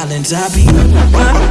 Islands. I be